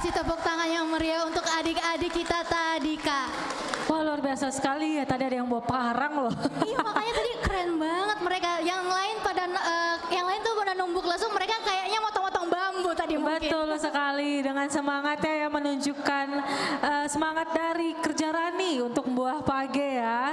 Kasih tepuk tangan yang meriah untuk adik-adik kita tadi kak. Wah luar biasa sekali ya, tadi ada yang bawa parang loh. Iya makanya tadi keren banget mereka. Yang lain pada uh, yang lain tuh pada numbuk langsung mereka kayaknya motong-motong bambu tadi mungkin. Betul sekali, dengan semangatnya ya menunjukkan uh, semangat dari kerja Rani untuk buah page ya.